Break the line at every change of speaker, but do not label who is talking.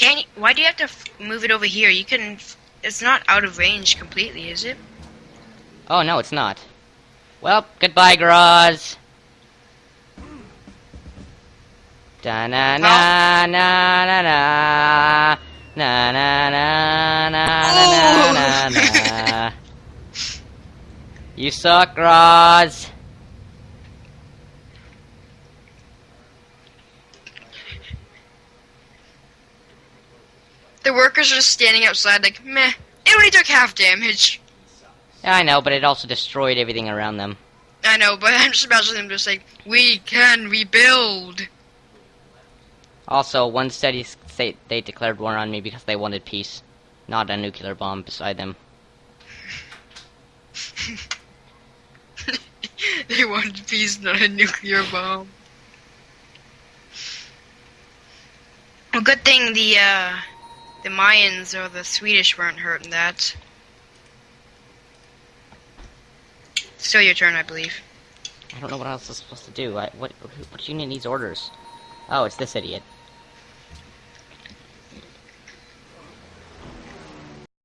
Can you, why do you have to f- move it over here? You can. f- It's not out of range completely, is it?
Oh no, it's not. Well, goodbye, Graz. Da na na na na na na na na na na na na na. You suck, Graz.
The workers are just standing outside, like, meh. It only took half damage.
Yeah, I know, but it also destroyed everything around them.
I know, but I'm just imagining them just like, we can rebuild.
Also, one city-state they declared war on me because they wanted peace, not a nuclear bomb beside them.
they wanted peace, not a nuclear bomb. Well, good thing the uh, the Mayans or the Swedish weren't hurt in that. Still your turn, I believe.
I don't know what else I'm supposed to do. I, what, what unit needs orders? Oh, it's this idiot.